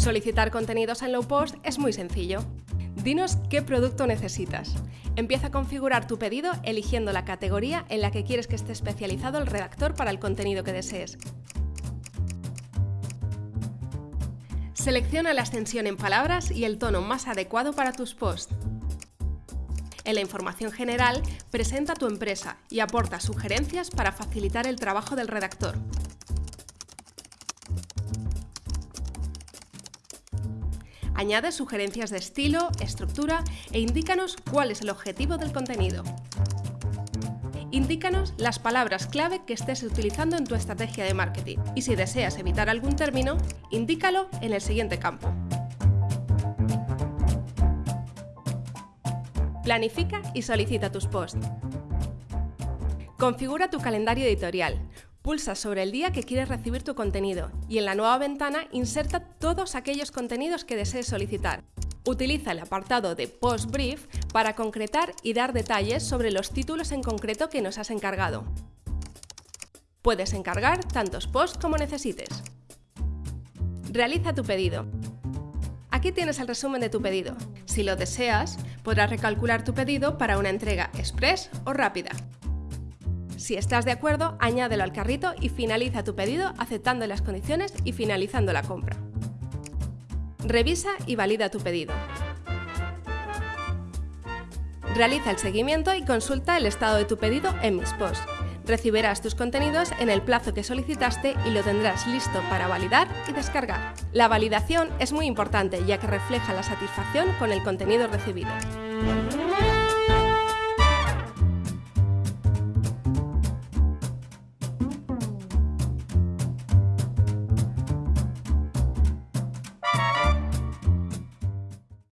Solicitar contenidos en Low Post es muy sencillo. Dinos qué producto necesitas. Empieza a configurar tu pedido eligiendo la categoría en la que quieres que esté especializado el redactor para el contenido que desees. Selecciona la extensión en palabras y el tono más adecuado para tus posts. En la información general, presenta tu empresa y aporta sugerencias para facilitar el trabajo del redactor. Añade sugerencias de estilo, estructura e indícanos cuál es el objetivo del contenido. Indícanos las palabras clave que estés utilizando en tu estrategia de marketing y si deseas evitar algún término, indícalo en el siguiente campo. Planifica y solicita tus posts. Configura tu calendario editorial. Pulsa sobre el día que quieres recibir tu contenido y en la nueva ventana inserta todos aquellos contenidos que desees solicitar. Utiliza el apartado de Post Brief para concretar y dar detalles sobre los títulos en concreto que nos has encargado. Puedes encargar tantos posts como necesites. Realiza tu pedido. Aquí tienes el resumen de tu pedido. Si lo deseas, podrás recalcular tu pedido para una entrega express o rápida. Si estás de acuerdo, añádelo al carrito y finaliza tu pedido aceptando las condiciones y finalizando la compra. Revisa y valida tu pedido. Realiza el seguimiento y consulta el estado de tu pedido en Mis Posts. Recibirás tus contenidos en el plazo que solicitaste y lo tendrás listo para validar y descargar. La validación es muy importante ya que refleja la satisfacción con el contenido recibido.